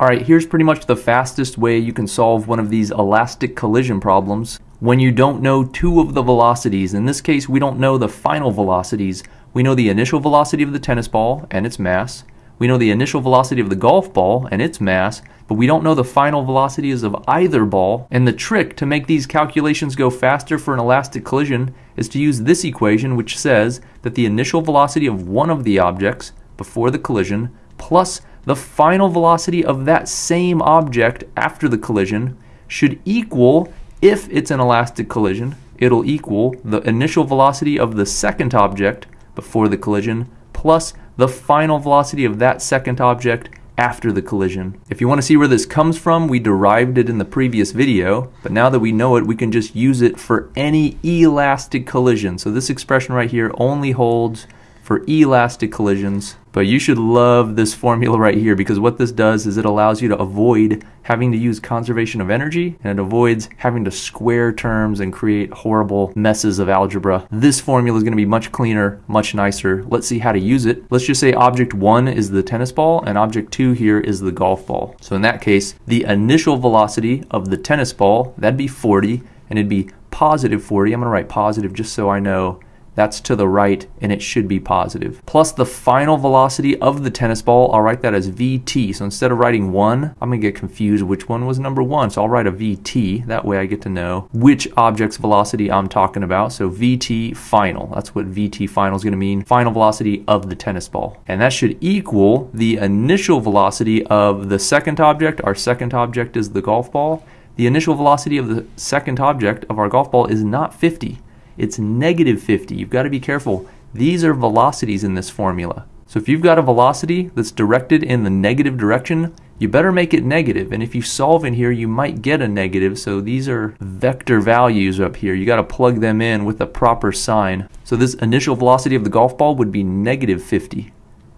Alright, here's pretty much the fastest way you can solve one of these elastic collision problems when you don't know two of the velocities. In this case, we don't know the final velocities. We know the initial velocity of the tennis ball and its mass. We know the initial velocity of the golf ball and its mass, but we don't know the final velocities of either ball. And the trick to make these calculations go faster for an elastic collision is to use this equation which says that the initial velocity of one of the objects before the collision plus the final velocity of that same object after the collision should equal, if it's an elastic collision, it'll equal the initial velocity of the second object before the collision plus the final velocity of that second object after the collision. If you want to see where this comes from, we derived it in the previous video, but now that we know it, we can just use it for any elastic collision. So this expression right here only holds for elastic collisions. But you should love this formula right here because what this does is it allows you to avoid having to use conservation of energy and it avoids having to square terms and create horrible messes of algebra. This formula is going to be much cleaner, much nicer. Let's see how to use it. Let's just say object 1 is the tennis ball and object 2 here is the golf ball. So in that case, the initial velocity of the tennis ball, that'd be 40 and it'd be positive 40. I'm going to write positive just so I know that's to the right and it should be positive. Plus the final velocity of the tennis ball, I'll write that as VT. So instead of writing 1, I'm going to get confused which one was number 1. So I'll write a VT. That way I get to know which object's velocity I'm talking about. So VT final. That's what VT final is going to mean. Final velocity of the tennis ball. And that should equal the initial velocity of the second object. Our second object is the golf ball. The initial velocity of the second object of our golf ball is not 50 it's negative 50. You've got to be careful. These are velocities in this formula. So if you've got a velocity that's directed in the negative direction, you better make it negative. And if you solve in here, you might get a negative. So these are vector values up here. You got to plug them in with the proper sign. So this initial velocity of the golf ball would be negative 50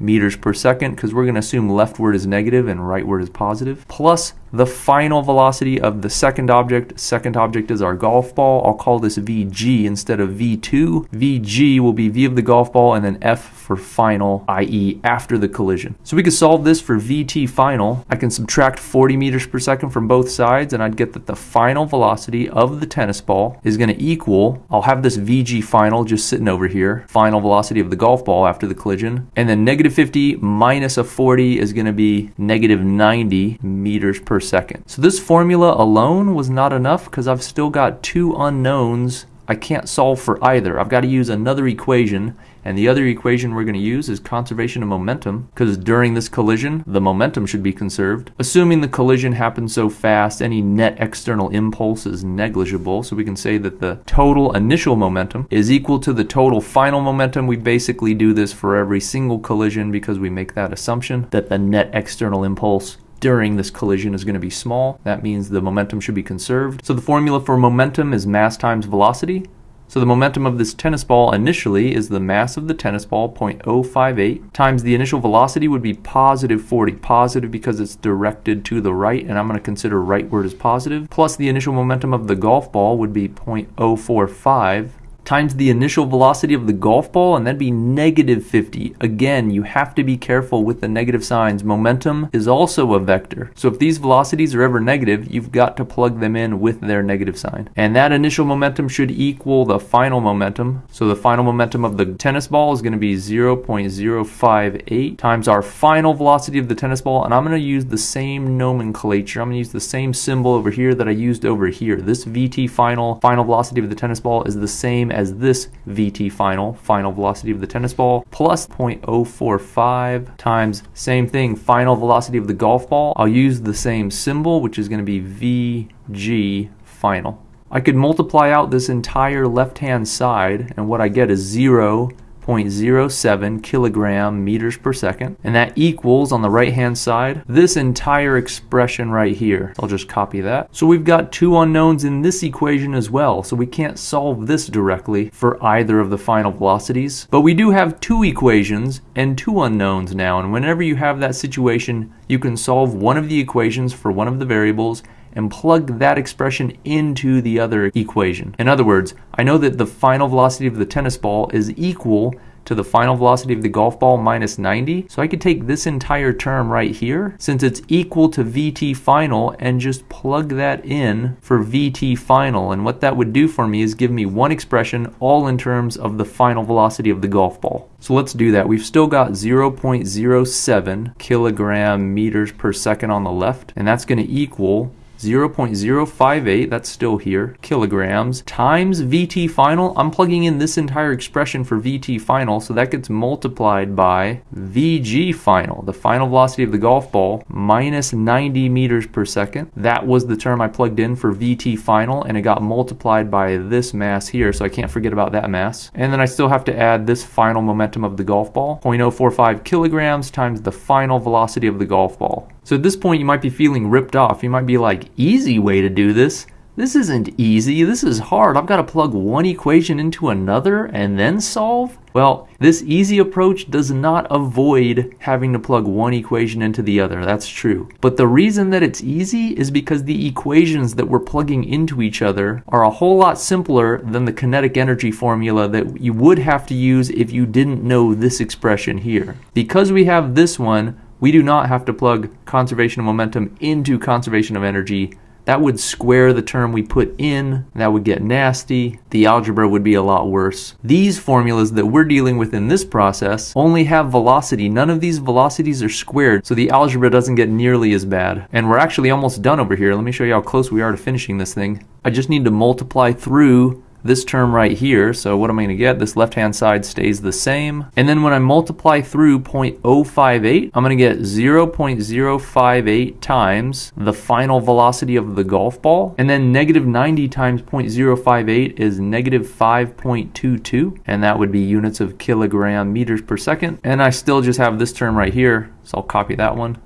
meters per second because we're going to assume leftward is negative and rightward is positive, plus the final velocity of the second object. Second object is our golf ball. I'll call this VG instead of V2. VG will be V of the golf ball and then F for final, i.e. after the collision. So we could solve this for VT final. I can subtract 40 meters per second from both sides and I'd get that the final velocity of the tennis ball is going to equal, I'll have this VG final just sitting over here, final velocity of the golf ball after the collision, and then negative 50 minus a 40 is going to be negative 90 meters per second. So this formula alone was not enough because I've still got two unknowns I can't solve for either. I've got to use another equation, and the other equation we're going to use is conservation of momentum, because during this collision, the momentum should be conserved. Assuming the collision happens so fast, any net external impulse is negligible, so we can say that the total initial momentum is equal to the total final momentum. We basically do this for every single collision because we make that assumption that the net external impulse during this collision is going to be small. That means the momentum should be conserved. So the formula for momentum is mass times velocity. So the momentum of this tennis ball initially is the mass of the tennis ball, 0.058, times the initial velocity would be positive 40. Positive because it's directed to the right, and I'm going to consider rightward as positive. Plus the initial momentum of the golf ball would be 0.045 times the initial velocity of the golf ball, and that'd be negative 50. Again, you have to be careful with the negative signs. Momentum is also a vector. So if these velocities are ever negative, you've got to plug them in with their negative sign. And that initial momentum should equal the final momentum. So the final momentum of the tennis ball is going to be 0.058 times our final velocity of the tennis ball. And I'm going to use the same nomenclature. I'm going to use the same symbol over here that I used over here. This VT final, final velocity of the tennis ball is the same as this VT final, final velocity of the tennis ball, plus 0.045 times same thing, final velocity of the golf ball. I'll use the same symbol, which is going to be VG final. I could multiply out this entire left-hand side, and what I get is 0 0.07 kilogram meters per second. And that equals, on the right hand side, this entire expression right here. I'll just copy that. So we've got two unknowns in this equation as well. So we can't solve this directly for either of the final velocities. But we do have two equations and two unknowns now. And whenever you have that situation, you can solve one of the equations for one of the variables and plug that expression into the other equation. In other words, I know that the final velocity of the tennis ball is equal to the final velocity of the golf ball minus 90. So I could take this entire term right here, since it's equal to VT final, and just plug that in for VT final. And what that would do for me is give me one expression all in terms of the final velocity of the golf ball. So let's do that. We've still got 0.07 kilogram meters per second on the left, and that's going to equal 0.058, that's still here, kilograms, times VT final. I'm plugging in this entire expression for VT final, so that gets multiplied by VG final, the final velocity of the golf ball, minus 90 meters per second. That was the term I plugged in for VT final, and it got multiplied by this mass here, so I can't forget about that mass. And then I still have to add this final momentum of the golf ball, 0.045 kilograms times the final velocity of the golf ball. So at this point, you might be feeling ripped off. You might be like, easy way to do this. This isn't easy. This is hard. I've got to plug one equation into another and then solve? Well, this easy approach does not avoid having to plug one equation into the other. That's true. But the reason that it's easy is because the equations that we're plugging into each other are a whole lot simpler than the kinetic energy formula that you would have to use if you didn't know this expression here. Because we have this one, we do not have to plug conservation of momentum into conservation of energy. That would square the term we put in. That would get nasty. The algebra would be a lot worse. These formulas that we're dealing with in this process only have velocity. None of these velocities are squared, so the algebra doesn't get nearly as bad. And we're actually almost done over here. Let me show you how close we are to finishing this thing. I just need to multiply through this term right here. So what am I going to get? This left-hand side stays the same. And then when I multiply through 0.058, I'm going to get 0.058 times the final velocity of the golf ball. And then negative 90 times 0.058 is negative 5.22. And that would be units of kilogram meters per second. And I still just have this term right here. So I'll copy that one.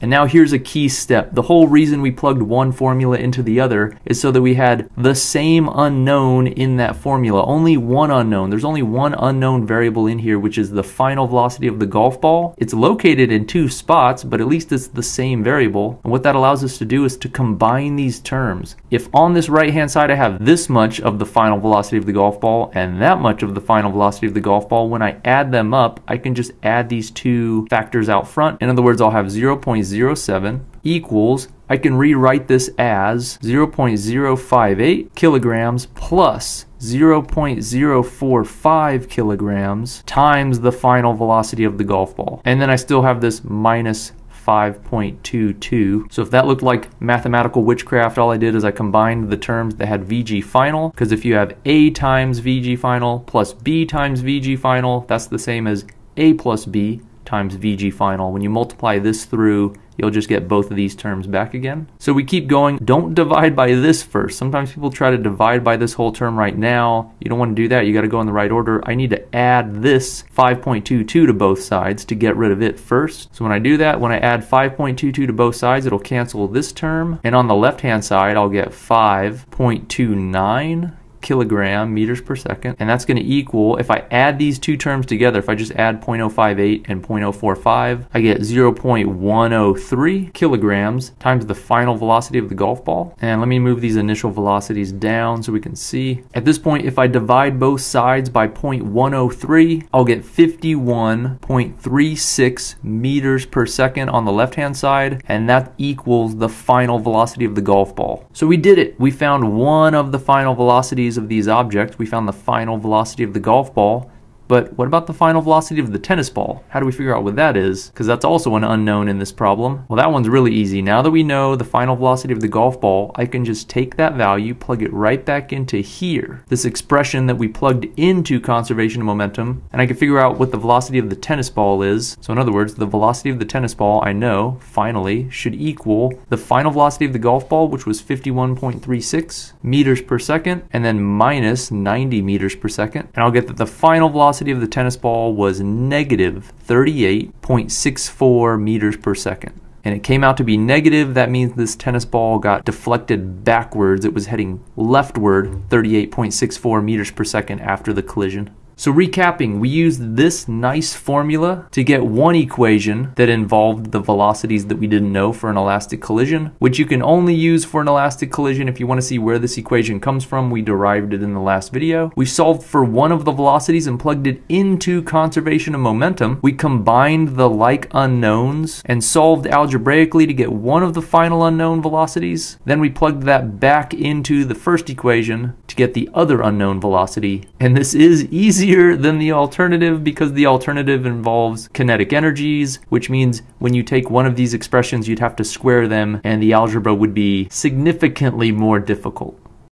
And now here's a key step. The whole reason we plugged one formula into the other is so that we had the same unknown in that formula. Only one unknown. There's only one unknown variable in here, which is the final velocity of the golf ball. It's located in two spots, but at least it's the same variable. And what that allows us to do is to combine these terms. If on this right hand side I have this much of the final velocity of the golf ball and that much of the final velocity of the golf ball, when I add them up, I can just add these two factors out front. In other words, I'll have 0. 0.07 equals, I can rewrite this as 0.058 kilograms plus 0.045 kilograms times the final velocity of the golf ball. And then I still have this minus 5.22. So if that looked like mathematical witchcraft, all I did is I combined the terms that had VG final, because if you have A times VG final plus B times VG final, that's the same as A plus B times VG final. When you multiply this through, you'll just get both of these terms back again. So we keep going. Don't divide by this first. Sometimes people try to divide by this whole term right now. You don't want to do that. You got to go in the right order. I need to add this 5.22 to both sides to get rid of it first. So when I do that, when I add 5.22 to both sides, it'll cancel this term. And on the left-hand side, I'll get 5.29 kilogram meters per second. And that's going to equal, if I add these two terms together, if I just add 0.058 and 0.045, I get 0.103 kilograms times the final velocity of the golf ball. And let me move these initial velocities down so we can see. At this point, if I divide both sides by 0.103, I'll get 51.36 meters per second on the left-hand side, and that equals the final velocity of the golf ball. So we did it. We found one of the final velocities of these objects. We found the final velocity of the golf ball, but what about the final velocity of the tennis ball? How do we figure out what that is? Because that's also an unknown in this problem. Well, that one's really easy. Now that we know the final velocity of the golf ball, I can just take that value, plug it right back into here, this expression that we plugged into conservation of momentum, and I can figure out what the velocity of the tennis ball is. So in other words, the velocity of the tennis ball, I know, finally, should equal the final velocity of the golf ball, which was 51.36 meters per second, and then minus 90 meters per second. And I'll get that the final velocity velocity of the tennis ball was negative 38.64 meters per second. And it came out to be negative. That means this tennis ball got deflected backwards. It was heading leftward 38.64 meters per second after the collision. So recapping, we used this nice formula to get one equation that involved the velocities that we didn't know for an elastic collision, which you can only use for an elastic collision if you want to see where this equation comes from. We derived it in the last video. We solved for one of the velocities and plugged it into conservation of momentum. We combined the like unknowns and solved algebraically to get one of the final unknown velocities. Then we plugged that back into the first equation to get the other unknown velocity. And this is easier than the alternative because the alternative involves kinetic energies, which means when you take one of these expressions, you'd have to square them and the algebra would be significantly more difficult.